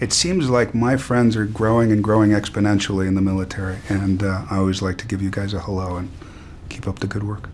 it seems like my friends are growing and growing exponentially in the military, and uh, I always like to give you guys a hello and keep up the good work.